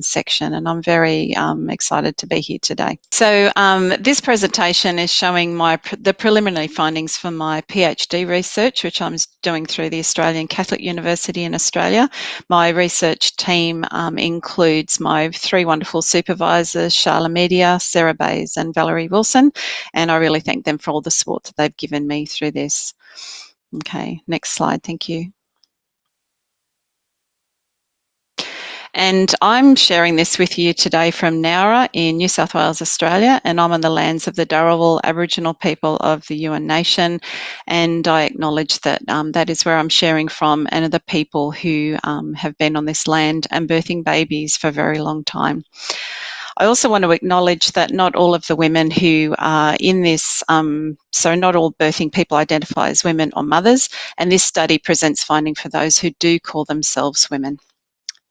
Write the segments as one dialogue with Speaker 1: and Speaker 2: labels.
Speaker 1: section and I'm very um, excited to be here today. So um, this presentation is showing my the preliminary findings for my PhD research which I'm doing through the Australian Catholic University in Australia. My research team um, includes my three wonderful supervisors, Shahla Meedya, Sarah Bayes and Valerie Wilson and I really thank them for all the support that they've given me through this. Okay, next slide, thank you. And I'm sharing this with you today from Nowra in New South Wales, Australia, and I'm on the lands of the Dharawal Aboriginal people of the Yuin Nation. And I acknowledge that um, that is where I'm sharing from and are the people who um, have been on this land and birthing babies for a very long time. I also want to acknowledge that not all of the women who are in this, um, so not all birthing people identify as women or mothers, and this study presents finding for those who do call themselves women.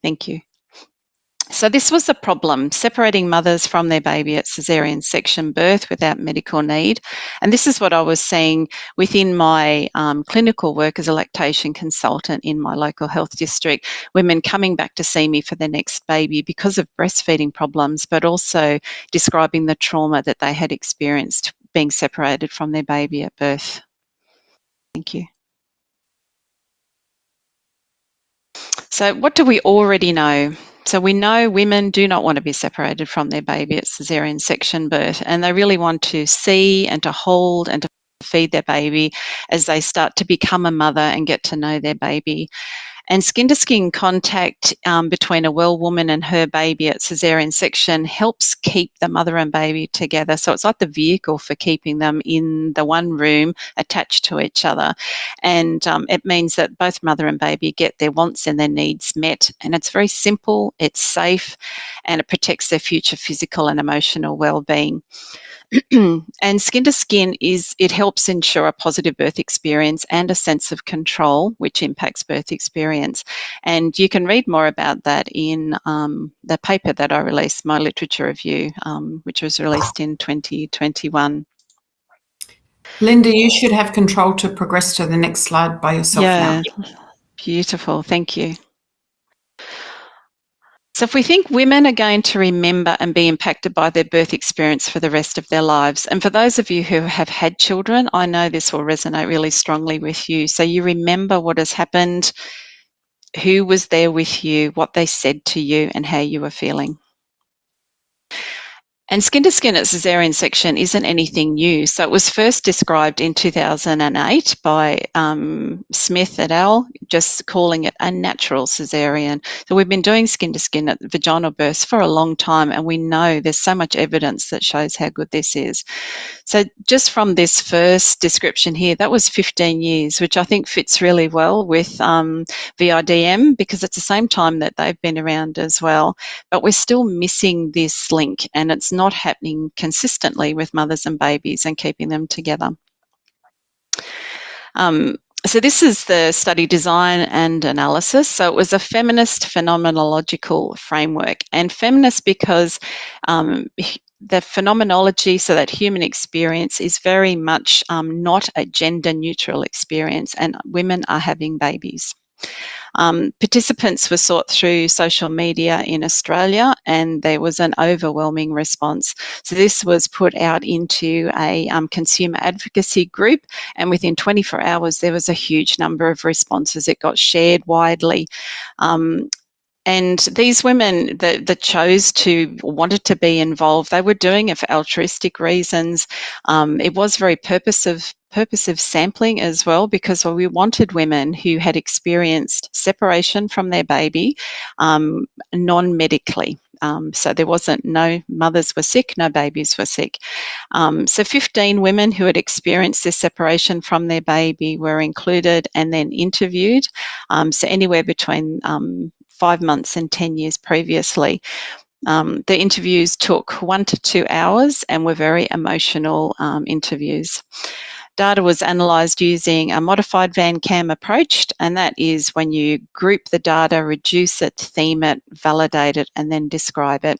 Speaker 1: Thank you. So this was the problem, separating mothers from their baby at caesarean section birth without medical need. And this is what I was seeing within my um, clinical work as a lactation consultant in my local health district, women coming back to see me for their next baby because of breastfeeding problems, but also describing the trauma that they had experienced being separated from their baby at birth. Thank you. So what do we already know? So we know women do not want to be separated from their baby at caesarean section birth, and they really want to see and to hold and to feed their baby as they start to become a mother and get to know their baby. And skin to skin contact um, between a well woman and her baby at cesarean section helps keep the mother and baby together. So it's like the vehicle for keeping them in the one room attached to each other. And um, it means that both mother and baby get their wants and their needs met. And it's very simple, it's safe, and it protects their future physical and emotional well-being. and skin to skin is it helps ensure a positive birth experience and a sense of control, which impacts birth experience. And you can read more about that in um, the paper that I released, my literature review, um, which was released in 2021.
Speaker 2: Linda, you should have control to progress to the next slide by yourself yeah, now.
Speaker 1: Beautiful, thank you. So if we think women are going to remember and be impacted by their birth experience for the rest of their lives, and for those of you who have had children, I know this will resonate really strongly with you. So you remember what has happened, who was there with you, what they said to you, and how you were feeling. And skin to skin at caesarean section isn't anything new. So it was first described in 2008 by um, Smith et al., just calling it a natural caesarean. So we've been doing skin to skin at vaginal births for a long time, and we know there's so much evidence that shows how good this is. So just from this first description here, that was 15 years, which I think fits really well with um, VIDM because it's the same time that they've been around as well. But we're still missing this link, and it's not not happening consistently with mothers and babies and keeping them together. Um, so this is the study design and analysis. So it was a feminist phenomenological framework and feminist because um, the phenomenology, so that human experience is very much um, not a gender neutral experience and women are having babies. Um, participants were sought through social media in Australia and there was an overwhelming response. So this was put out into a um, consumer advocacy group and within 24 hours there was a huge number of responses. It got shared widely. Um, and these women that, that, chose to wanted to be involved, they were doing it for altruistic reasons. Um, it was very purpose of purpose of sampling as well because we wanted women who had experienced separation from their baby um, non-medically. Um, so there wasn't no mothers were sick, no babies were sick. Um, so 15 women who had experienced this separation from their baby were included and then interviewed. Um, so anywhere between um, five months and 10 years previously. Um, the interviews took one to two hours and were very emotional um, interviews. Data was analysed using a modified Van Kaam approach, and that is when you group the data, reduce it, theme it, validate it, and then describe it.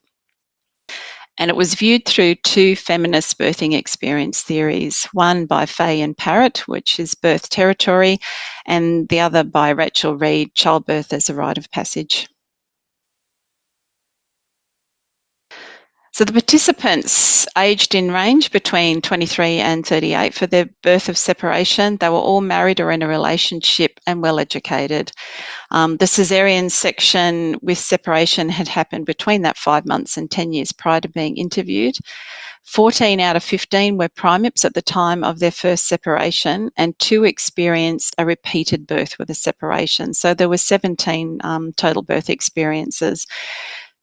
Speaker 1: And it was viewed through two feminist birthing experience theories, one by Fahy and Parratt, which is birth territory, and the other by Rachel Reed, childbirth as a rite of passage. So the participants aged in range between 23 and 38 for their birth of separation. They were all married or in a relationship and well educated. Um, the caesarean section with separation had happened between that five months and 10 years prior to being interviewed. 14 out of 15 were primips at the time of their first separation, and two experienced a repeated birth with a separation. So there were 17 um, total birth experiences.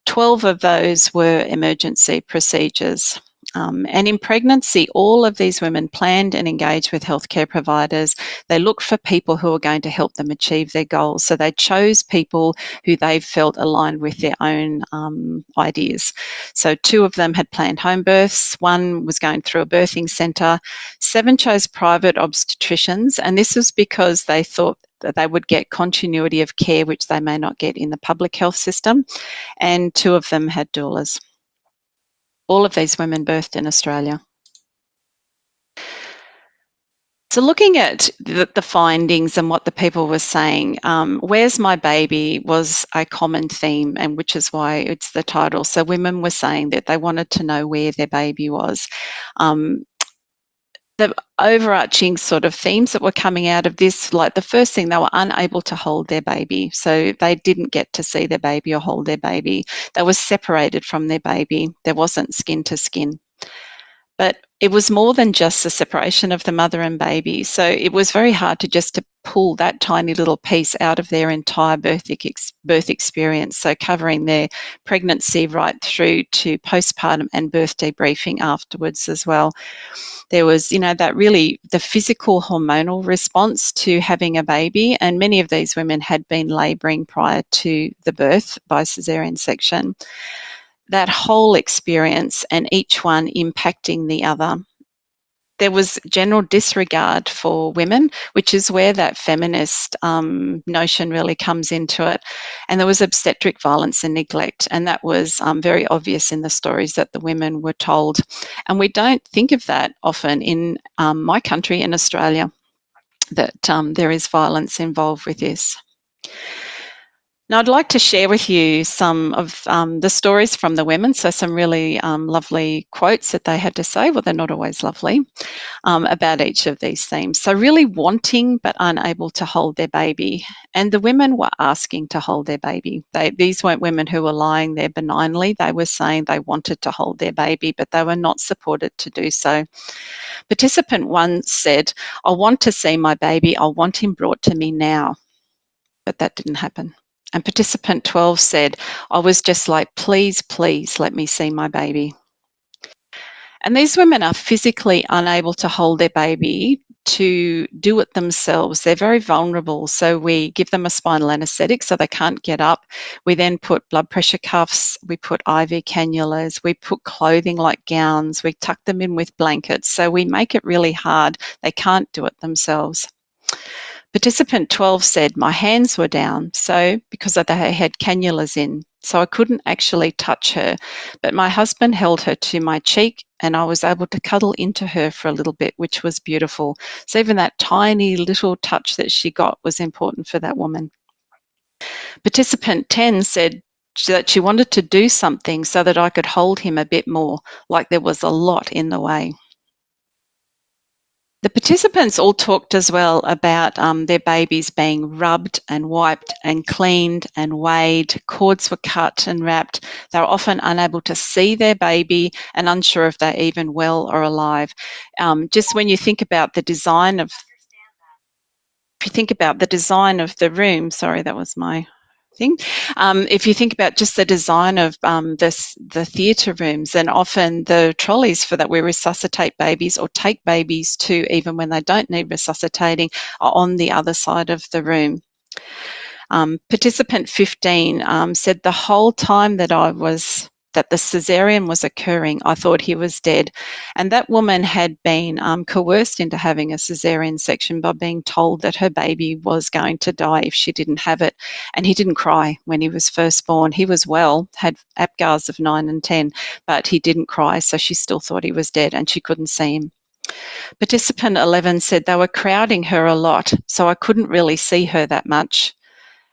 Speaker 1: 12 of those were emergency procedures. Um, and in pregnancy, all of these women planned and engaged with healthcare providers. They looked for people who were going to help them achieve their goals. So they chose people who they felt aligned with their own um, ideas. So two of them had planned home births, one was going through a birthing centre, seven chose private obstetricians, and this was because they thought that they would get continuity of care, which they may not get in the public health system, and two of them had doulas. All of these women birthed in Australia. So looking at the, the, findings and what the people were saying, um, "Where's my baby?" was a common theme, and which is why it's the title. So women were saying that they wanted to know where their baby was. Um, the overarching sort of themes that were coming out of this, like the first thing, they were unable to hold their baby. So they didn't get to see their baby or hold their baby. They were separated from their baby. There wasn't skin to skin. But it was more than just the separation of the mother and baby. So it was very hard to just to pull that tiny little piece out of their entire birth, ex- birth experience. So covering their pregnancy right through to postpartum and birth debriefing afterwards as well. There was, you know, that really the physical hormonal response to having a baby, and many of these women had been labouring prior to the birth by caesarean section that whole experience and each one impacting the other. There was general disregard for women, which is where that feminist um, notion really comes into it. And there was obstetric violence and neglect, and that was um, very obvious in the stories that the women were told. And we don't think of that often in um, my country, in Australia, that um, there is violence involved with this. Now, I'd like to share with you some of um, the stories from the women. So, some really um, lovely quotes that they had to say. Well, they're not always lovely um, about each of these themes. So, really wanting but unable to hold their baby. And the women were asking to hold their baby. They, these weren't women who were lying there benignly. They were saying they wanted to hold their baby, but they were not supported to do so. Participant one said, I want to see my baby. I want him brought to me now. But that didn't happen. And participant 12 said, I was just like, please, please let me see my baby. And these women are physically unable to hold their baby to do it themselves. They're very vulnerable. So we give them a spinal anesthetic so they can't get up. We then put blood pressure cuffs, we put IV cannulas, we put clothing like gowns, we tuck them in with blankets. So we make it really hard. They can't do it themselves. Participant 12 said, My hands were down, so because they had cannulas in, so I couldn't actually touch her. But my husband held her to my cheek and I was able to cuddle into her for a little bit, which was beautiful. So even that tiny little touch that she got was important for that woman. Participant 10 said, that she wanted to do something so that I could hold him a bit more, like there was a lot in the way. The participants all talked as well about um, their babies being rubbed and wiped and cleaned and weighed. Cords were cut and wrapped. They were often unable to see their baby and unsure if they're even well or alive. Um, just when you think about the design of, if you think about the design of the room, sorry, that was my thing. Um, if you think about just the design of um, this, the theatre rooms, and often the trolleys for that we resuscitate babies or take babies to, even when they don't need resuscitating, are on the other side of the room. Um, participant 15 um, said the whole time that I was that the cesarean was occurring, I thought he was dead. And that woman had been um, coerced into having a cesarean section by being told that her baby was going to die if she didn't have it. And he didn't cry when he was first born. He was well, had APGARs of 9 and 10, but he didn't cry, so she still thought he was dead and she couldn't see him. Participant 11 said they were crowding her a lot, so I couldn't really see her that much.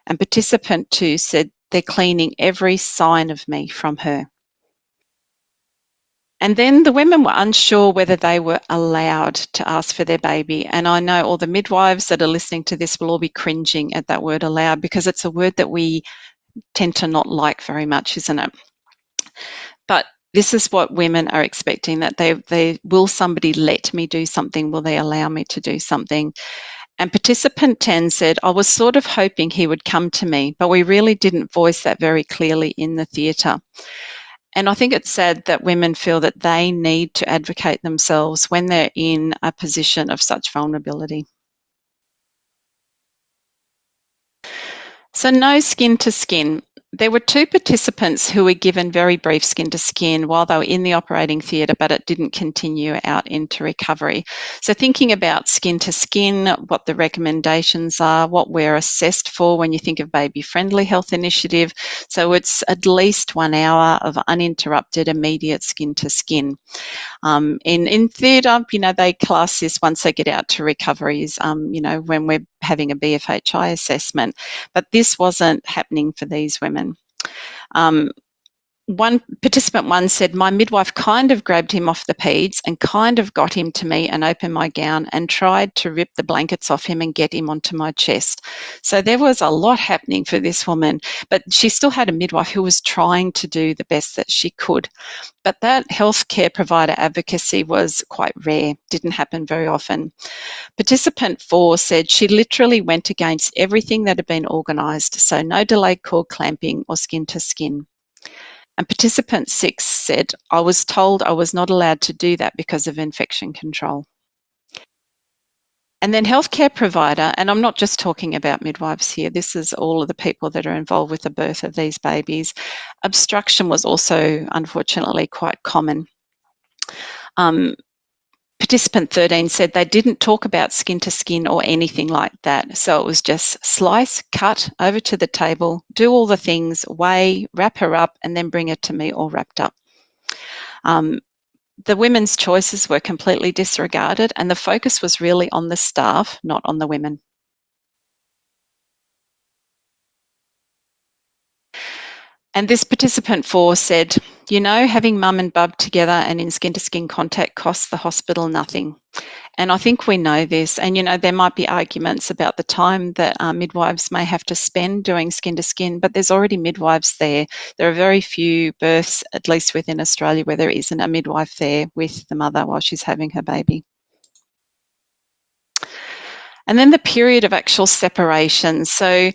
Speaker 1: And participant 2 said they're cleaning every sign of me from her. and then the women were unsure whether they were allowed to ask for their baby. And I know all the midwives that are listening to this will all be cringing at that word allowed because it's a word that we tend to not like very much, isn't it? But this is what women are expecting that they, they will somebody let me do something? Will they allow me to do something? And participant 10 said, I was sort of hoping he would come to me, but we really didn't voice that very clearly in the theatre. And I think it's sad that women feel that they need to advocate themselves when they're in a position of such vulnerability. So, no skin to skin. There were two participants who were given very brief skin to skin while they were in the operating theatre, but it didn't continue out into recovery. So, thinking about skin to skin, what the recommendations are, what we're assessed for when you think of baby friendly health initiative. So, it's at least one hour of uninterrupted immediate skin to skin. Um, in in theatre, you know, they class this once they get out to recoveries, um, you know, when we're having a BFHI assessment. But this wasn't happening for these women. Um, one participant one said, My midwife kind of grabbed him off the peds and kind of got him to me and opened my gown and tried to rip the blankets off him and get him onto my chest. So there was a lot happening for this woman, but she still had a midwife who was trying to do the best that she could. But that healthcare provider advocacy was quite rare, didn't happen very often. Participant four said she literally went against everything that had been organised, so no delayed cord clamping or skin to skin. And participant six said, I was told I was not allowed to do that because of infection control. And then healthcare provider, and I'm not just talking about midwives here, this is all of the people that are involved with the birth of these babies. Obstruction was also unfortunately quite common. Um, participant 13 said they didn't talk about skin to skin or anything like that. So it was just slice, cut, over to the table, do all the things, weigh, wrap her up, and then bring her to me all wrapped up. Um, the women's choices were completely disregarded, and the focus was really on the staff, not on the women. And this participant four said, you know, having mum and bub together and in skin to skin contact costs the hospital nothing. And I think we know this. And, you know, there might be arguments about the time that uh, midwives may have to spend doing skin to skin, but there's already midwives there. There are very few births, at least within Australia, where there isn't a midwife there with the mother while she's having her baby. And then the period of actual separation. So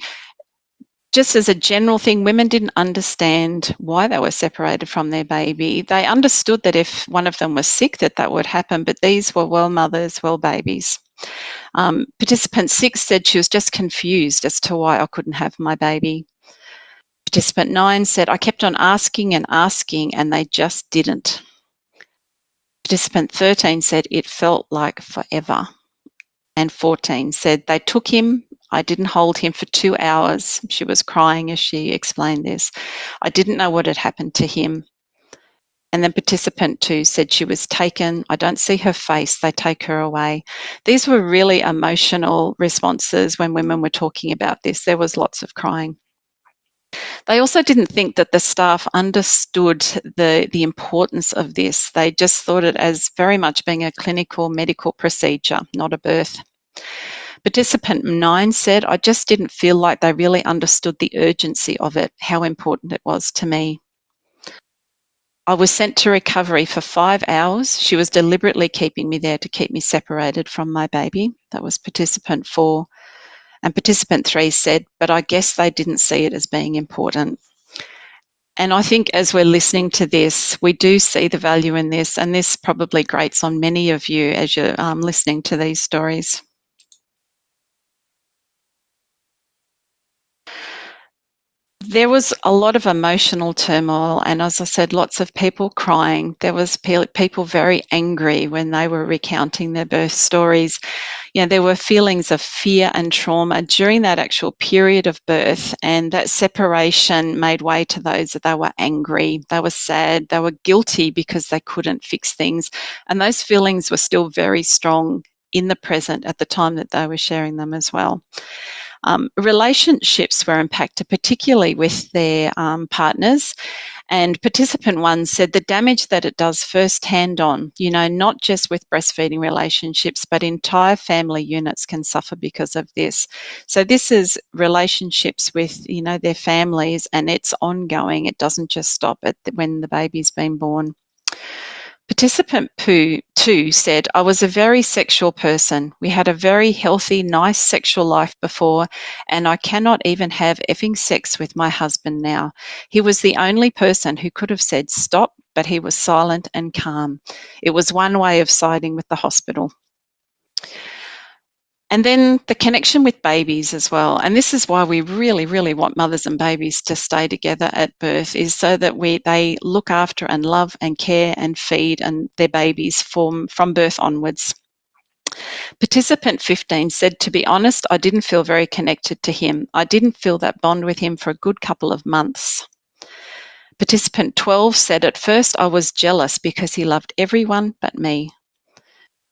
Speaker 1: just as a general thing, women didn't understand why they were separated from their baby. They understood that if one of them was sick, that that would happen, but these were well mothers, well babies. Um, participant six said she was just confused as to why I couldn't have my baby. Participant nine said, I kept on asking and asking, and they just didn't. Participant 13 said, it felt like forever. And 14 said, they took him I didn't hold him for two hours. She was crying as she explained this. I didn't know what had happened to him. And then participant two said she was taken. I don't see her face. They take her away. These were really emotional responses when women were talking about this. There was lots of crying. They also didn't think that the staff understood the, the importance of this. They just thought it as very much being a clinical medical procedure, not a birth. Participant nine said, I just didn't feel like they really understood the urgency of it, how important it was to me. I was sent to recovery for five hours. She was deliberately keeping me there to keep me separated from my baby. That was participant four. And participant three said, but I guess they didn't see it as being important. And I think as we're listening to this, we do see the value in this, and this probably grates on many of you as you're um, listening to these stories. There was a lot of emotional turmoil and as i said lots of people crying. There was people very angry when they were recounting their birth stories. You know there were feelings of fear and trauma during that actual period of birth and that separation made way to those that they were angry they were sad they were guilty because they couldn't fix things. And those feelings were still very strong in the present at the time that they were sharing them as well um, relationships were impacted, particularly with their um, partners. And participant one said the damage that it does firsthand on, you know, not just with breastfeeding relationships, but entire family units can suffer because of this. So this is relationships with, you know, their families and it's ongoing. It doesn't just stop at the, when the baby's been born. Participant two said, I was a very sexual person. We had a very healthy, nice sexual life before, and I cannot even have effing sex with my husband now. He was the only person who could have said stop, but he was silent and calm. It was one way of siding with the hospital. And then the connection with babies as well. And this is why we really, really want mothers and babies to stay together at birth is so that we they look after and love and care and feed and their babies from, from birth onwards. Participant 15 said, To be honest, I didn't feel very connected to him. I didn't feel that bond with him for a good couple of months. Participant 12 said, At first I was jealous because he loved everyone but me.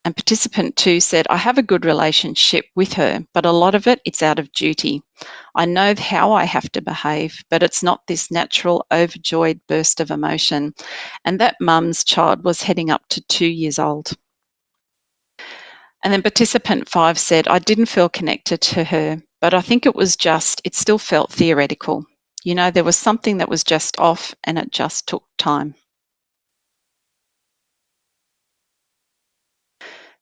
Speaker 1: And participant two said, I have a good relationship with her, but a lot of it, it's out of duty. I know how I have to behave, but it's not this natural, overjoyed burst of emotion. And that mum's child was heading up to two years old. And then participant five said, I didn't feel connected to her, but I think it was just, it still felt theoretical. You know, there was something that was just off and it just took time.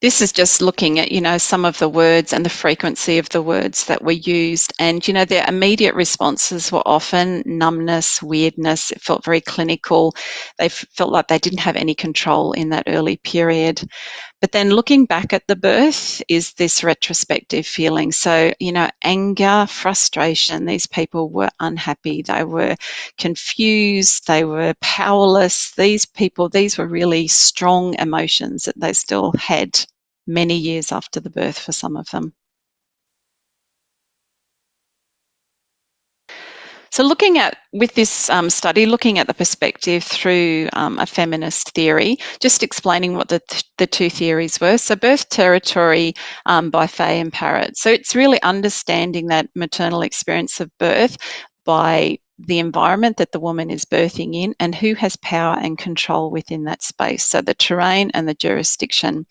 Speaker 1: This is just looking at, you know, some of the words and the frequency of the words that were used. And, you know, their immediate responses were often numbness, weirdness. It felt very clinical. They felt like they didn't have any control in that early period. But then looking back at the birth is this retrospective feeling. So, you know, anger, frustration, these people were unhappy, they were confused, they were powerless. These people, these were really strong emotions that they still had many years after the birth for some of them. So looking at, with this um, study, looking at the perspective through um, a feminist theory, just explaining what the, the two theories were. So birth territory um, by Fahy and Parratt. So it's really understanding that maternal experience of birth by the environment that the woman is birthing in and who has power and control within that space. So the terrain and the jurisdiction.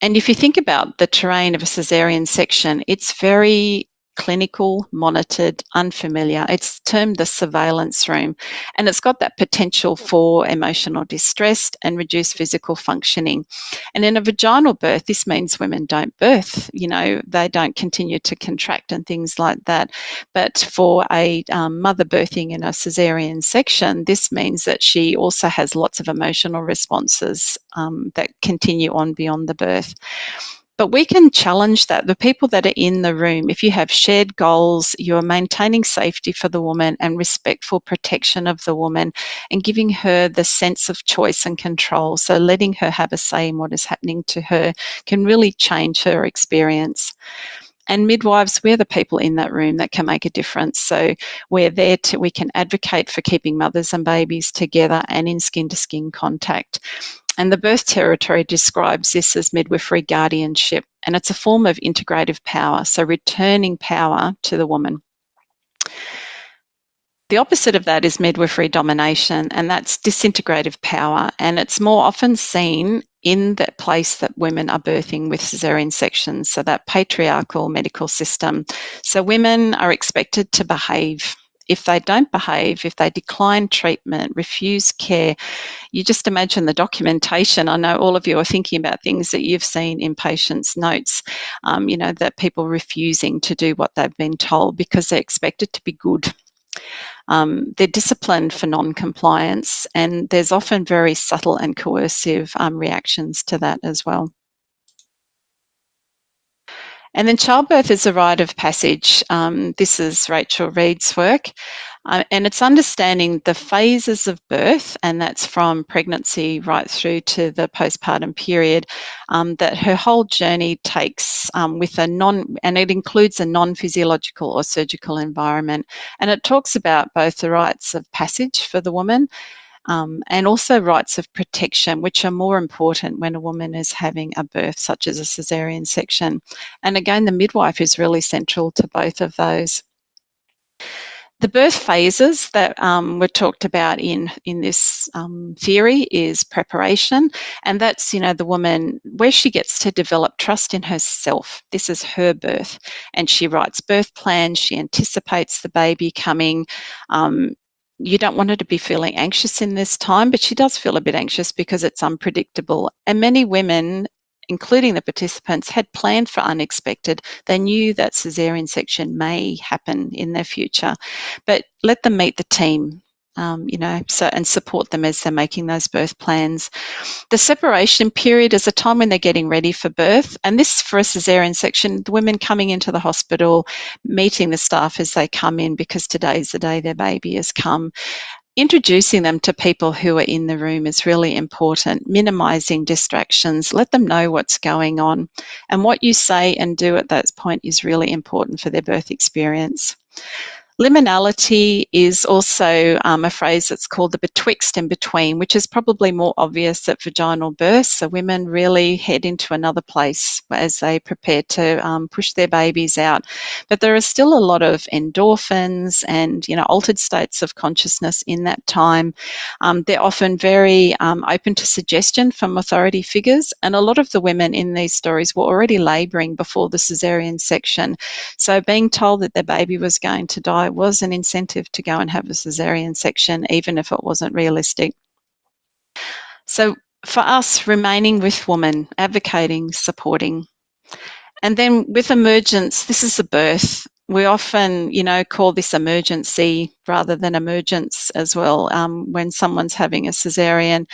Speaker 1: And if you think about the terrain of a cesarean section, it's very clinical, monitored, unfamiliar. It's termed the surveillance room, and it's got that potential for emotional distress and reduced physical functioning. And in a vaginal birth, this means women don't birth, you know, they don't continue to contract and things like that. But for a um, mother birthing in a cesarean section, this means that she also has lots of emotional responses um, that continue on beyond the birth. But we can challenge that. The people that are in the room, if you have shared goals, you're maintaining safety for the woman and respectful protection of the woman and giving her the sense of choice and control. So letting her have a say in what is happening to her can really change her experience and midwives we're the people in that room that can make a difference so we're there to we can advocate for keeping mothers and babies together and in skin to skin contact and the birth territory describes this as midwifery guardianship, and it's a form of integrative power, so returning power to the woman. The opposite of that is midwifery domination, and that's disintegrative power, and it's more often seen in that place that women are birthing with caesarean sections, so that patriarchal medical system. So women are expected to behave if they don't behave, if they decline treatment, refuse care, you just imagine the documentation. I know all of you are thinking about things that you've seen in patients' notes, um, you know, that people refusing to do what they've been told because they're expected to be good. Um, they're disciplined for non-compliance and there's often very subtle and coercive um, reactions to that as well. And then childbirth is a rite of passage. Um, this is Rachel Reed's work. Uh, and it's understanding the phases of birth, and that's from pregnancy right through to the postpartum period, um, that her whole journey takes um, with a non, and it includes a non physiological or surgical environment. And it talks about both the rites of passage for the woman um, and also rights of protection, which are more important when a woman is having a birth, such as a caesarean section. And again, the midwife is really central to both of those. the birth phases that um, were talked about in in this um, theory is preparation, and that's you know the woman where she gets to develop trust in herself. This is her birth, and she writes birth plans. She anticipates the baby coming. Um, you don't want her to be feeling anxious in this time, but she does feel a bit anxious because it's unpredictable. And many women including the participants, had planned for unexpected. They knew that caesarean section may happen in their future, but let them meet the team. Um, you know, so and support them as they're making those birth plans. The separation period is a time when they're getting ready for birth, and this for a caesarean section, the women coming into the hospital, meeting the staff as they come in because today's the day their baby has come, introducing them to people who are in the room is really important. Minimizing distractions, let them know what's going on. And what you say and do at that point is really important for their birth experience. Liminality is also um, a phrase that's called the betwixt and between, which is probably more obvious at vaginal birth. So women really head into another place as they prepare to um, push their babies out. But there are still a lot of endorphins and you know altered states of consciousness in that time. Um, they're often very um, open to suggestion from authority figures, and a lot of the women in these stories were already labouring before the cesarean section. So being told that their baby was going to die was an incentive to go and have a cesarean section, even if it wasn't realistic. So for us, remaining with women, advocating, supporting. And then with emergence, this is the birth we often, you know, call this emergency rather than emergence as well um, when someone's having a cesarean.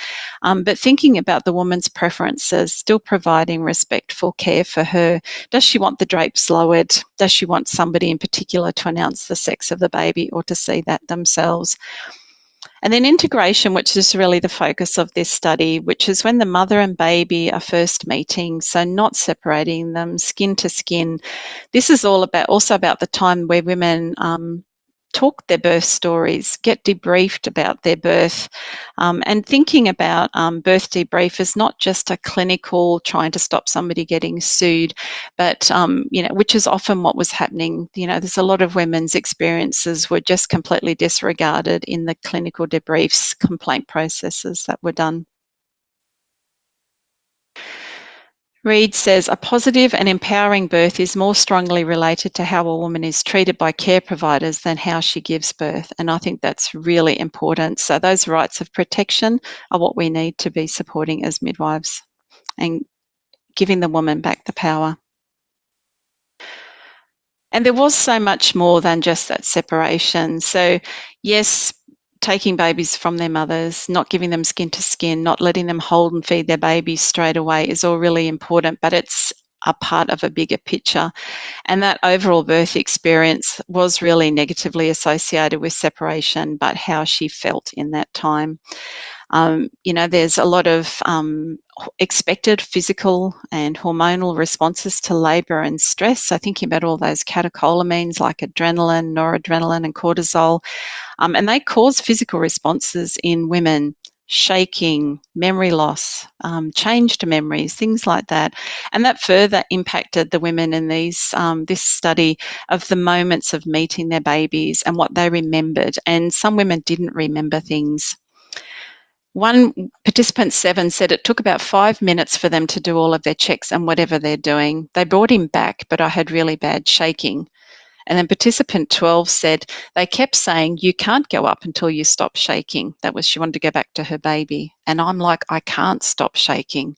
Speaker 1: Um, but thinking about the woman's preferences, still providing respectful care for her. Does she want the drapes lowered? Does she want somebody in particular to announce the sex of the baby or to see that themselves? And then integration, which is really the focus of this study, which is when the mother and baby are first meeting, so not separating them skin to skin. This is all about also about the time where women um, talk their birth stories, get debriefed about their birth, um, and thinking about um, birth debrief is not just a clinical trying to stop somebody getting sued, but um, you know, which is often what was happening. You know, there's a lot of women's experiences were just completely disregarded in the clinical debriefs, complaint processes that were done. Reed says a positive and empowering birth is more strongly related to how a woman is treated by care providers than how she gives birth. And I think that's really important. So, those rights of protection are what we need to be supporting as midwives and giving the woman back the power. And there was so much more than just that separation. So, yes, taking babies from their mothers, not giving them skin to skin, not letting them hold and feed their babies straight away is all really important, but it's a part of a bigger picture. And that overall birth experience was really negatively associated with separation, but how she felt in that time. Um, you know, there's a lot of um, expected physical and hormonal responses to labour and stress. So, thinking about all those catecholamines like adrenaline, noradrenaline, and cortisol, um, and they cause physical responses in women shaking, memory loss, um, changed memories, things like that, and that further impacted the women in these um, this study of the moments of meeting their babies and what they remembered. And some women didn't remember things. One participant seven said it took about five minutes for them to do all of their checks and whatever they're doing. They brought him back, but I had really bad shaking. And then participant 12 said they kept saying, You can't go up until you stop shaking. That was, she wanted to go back to her baby. And I'm like, I can't stop shaking.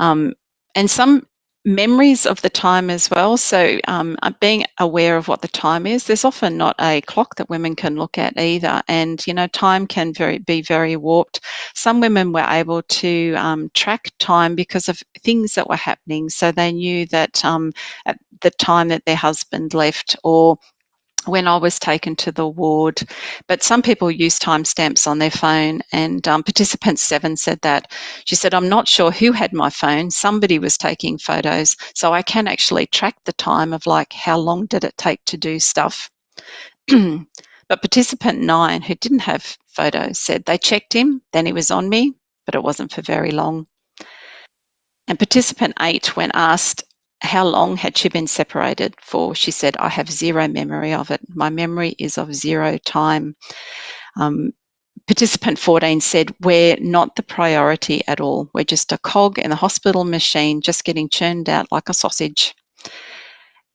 Speaker 1: Um, and some memories of the time as well. So, um, uh, being aware of what the time is. There's often not a clock that women can look at either, and you know, time can very be very warped. Some women were able to um, track time because of things that were happening. So they knew that um, at the time that their husband left, or when I was taken to the ward. But some people use timestamps on their phone, and um, participant seven said that. She said, I'm not sure who had my phone. Somebody was taking photos. So I can actually track the time of like how long did it take to do stuff. but participant nine, who didn't have photos, said they checked him, then he was on me, but it wasn't for very long. And participant eight, when asked how long had she been separated for? She said, I have zero memory of it. My memory is of zero time. Um, participant 14 said, We're not the priority at all. We're just a cog in the hospital machine, just getting churned out like a sausage.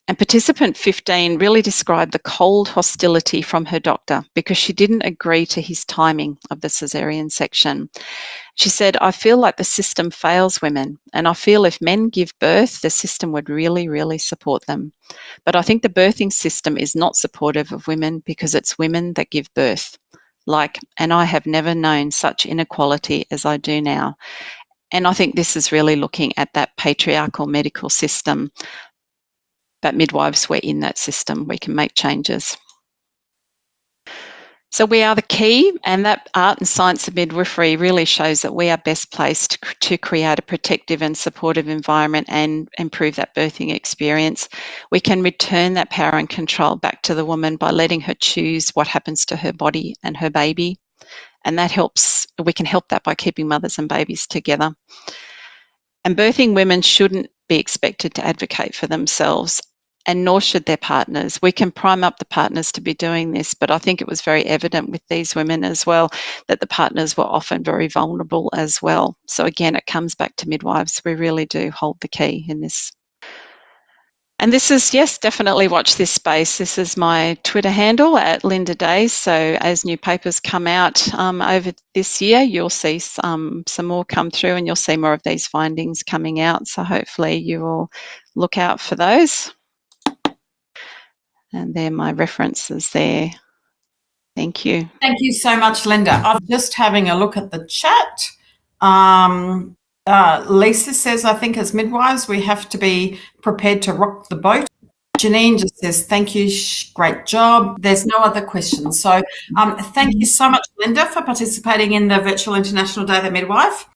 Speaker 1: And participant 15 really described the cold hostility from her doctor because she didn't agree to his timing of the caesarean section. She said, I feel like the system fails women, and I feel if men give birth, the system would really, really support them. But I think the birthing system is not supportive of women because it's women that give birth. Like, and I have never known such inequality as I do now. And I think this is really looking at that patriarchal medical system but midwives, we're in that system. We can make changes. So we are the key, and that art and science of midwifery really shows that we are best placed to create a protective and supportive environment and improve that birthing experience. We can return that power and control back to the woman by letting her choose what happens to her body and her baby. And that helps, we can help that by keeping mothers and babies together. And birthing women shouldn't be expected to advocate for themselves and nor should their partners. We can prime up the partners to be doing this, but I think it was very evident with these women as well that the partners were often very vulnerable as well. So again, it comes back to midwives. We really do hold the key in this. And this is, yes, definitely watch this space. This is my Twitter handle at Linda Deys. So as new papers come out um, over this year, you'll see some, some more come through and you'll see more of these findings coming out. So hopefully you will look out for those. And they're my references there. Thank you.
Speaker 2: Thank you so much, Linda. I'm just having a look at the chat. Um, uh, Lisa says, I think as midwives, we have to be prepared to rock the boat. Janine just says, thank you, great job. There's no other questions. So um, thank you so much, Linda, for participating in the Virtual International Day of the Midwife.